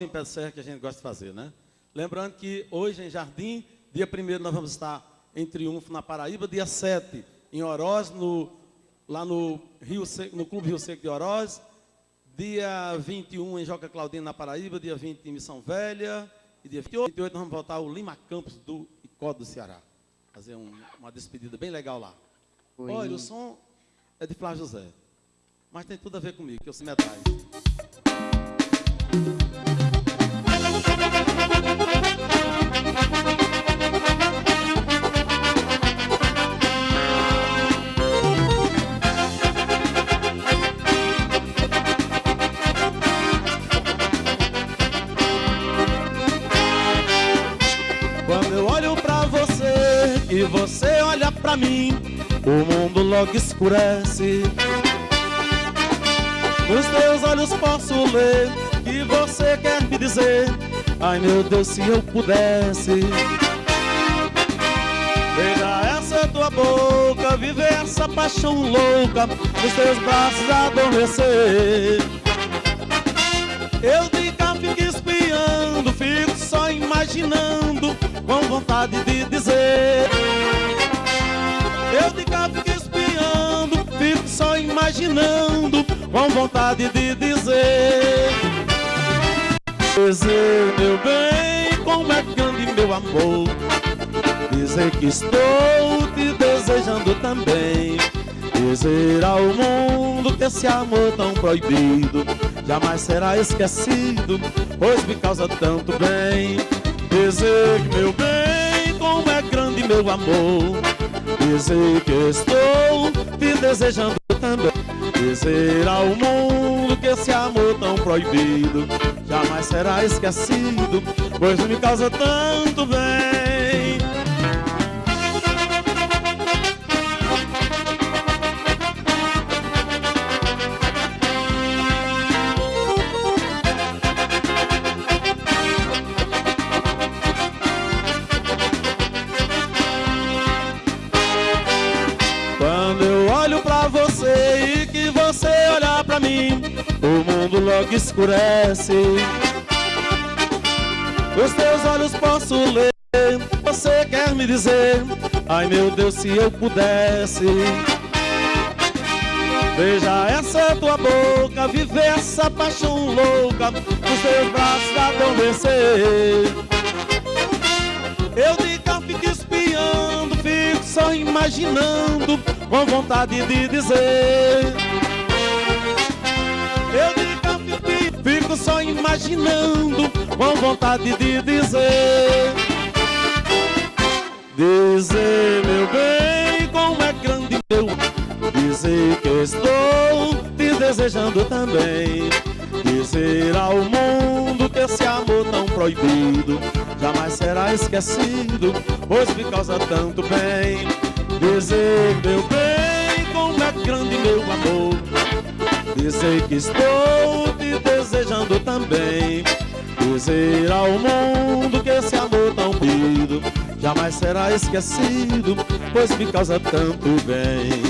em pé de serra que a gente gosta de fazer, né? Lembrando que hoje em Jardim, dia 1 nós vamos estar em Triunfo, na Paraíba, dia 7 em Oroz, no, lá no, Rio Seco, no Clube Rio Seco de Oroz, dia 21 em Joca Claudino, na Paraíba, dia 20 em Missão Velha, e dia 28, 28 nós vamos voltar ao Lima Campos do Icó do Ceará. Fazer um, uma despedida bem legal lá. Oi. Olha, o som é de Flávio José, mas tem tudo a ver comigo, que eu sou metais. E você olha pra mim, o mundo logo escurece. Nos teus olhos posso ler que você quer me dizer. Ai meu Deus, se eu pudesse. Veja essa tua boca, viver essa paixão louca, nos teus braços adormecer. Eu de cá fico espiando, fico só imaginando, vontade de dizer. Eu de cá fico espiando, fico só imaginando, com vontade de dizer. Dizer, meu bem, como é grande meu amor. Dizer que estou te desejando também. Dizer ao mundo que esse amor tão proibido jamais será esquecido, pois me causa tanto bem. Dizer meu bem, meu amor. Dizer que estou te desejando também. Dizer ao mundo que esse amor tão proibido jamais será esquecido, pois me causa tanto bem. Mim, o mundo logo escurece. Os teus olhos posso ler, você quer me dizer, ai meu Deus, se eu pudesse. Veja essa tua boca, viver essa paixão louca, nos teus braços adormecer. Eu de cá fico espiando, fico só imaginando, com vontade de dizer. Imaginando, com vontade de dizer. Dizer, meu bem, como é grande meu. Dizer que estou te desejando também. Dizer ao mundo que esse amor tão proibido Jamais será esquecido, pois me causa tanto bem. Dizer, meu bem, como é grande meu amor. Dizer que estou te desejando também Dizer ao mundo que esse amor tão pedido Jamais será esquecido, pois me causa tanto bem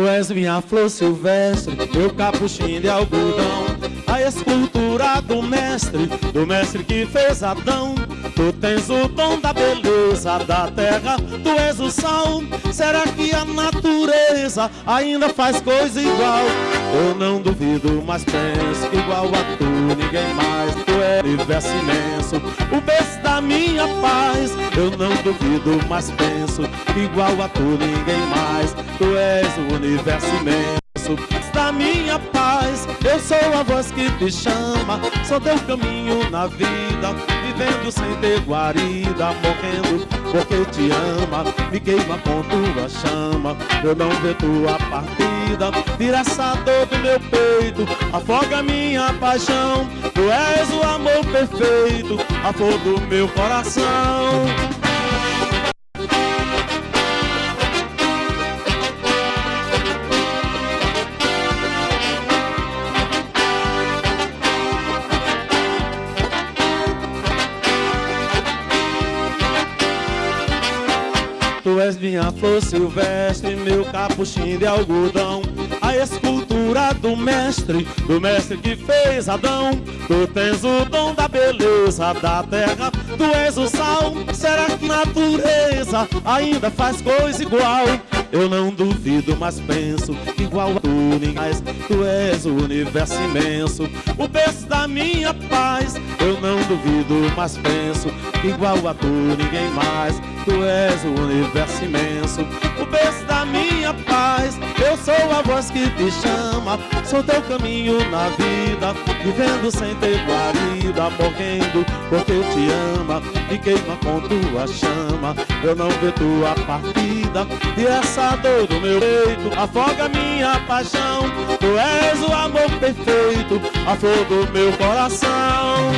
Tu és minha flor silvestre, meu capuchinho de algodão. A escultura do mestre, do mestre que fez Adão. Tu tens o dom da beleza da terra, tu és o sal. Será que a natureza ainda faz coisa igual? Eu não duvido, mas penso igual a tu ninguém mais é universo imenso, o berço da minha paz. Eu não duvido, mas penso igual a tu ninguém mais. Tu és o universo imenso da minha paz. Eu sou a voz que te chama Sou teu caminho na vida. Vivendo sem ter guarida, morrendo porque te ama, me queima com tua chama, eu não ver tua partida, tira essa dor do meu peito, afoga minha paixão, tu és o amor perfeito, a flor do meu coração. Tu és minha flor silvestre, meu capuchinho de algodão Escultura do mestre, do mestre que fez Adão Tu tens o dom da beleza da terra Tu és o sal, será que natureza ainda faz coisa igual? Eu não duvido, mas penso igual a tu ninguém mais. Tu és o universo imenso, o berço da minha paz. Eu não duvido, mas penso igual a tu ninguém mais. Tu és o universo imenso, o berço da minha paz. Eu sou a voz que te chama, sou teu caminho na vida, vivendo sem ter guarida, morrendo porque te ama, me queima com tua chama. Eu não vejo tua partida e essa dor do meu peito afoga minha paixão. Tu és o amor perfeito, a flor do meu coração.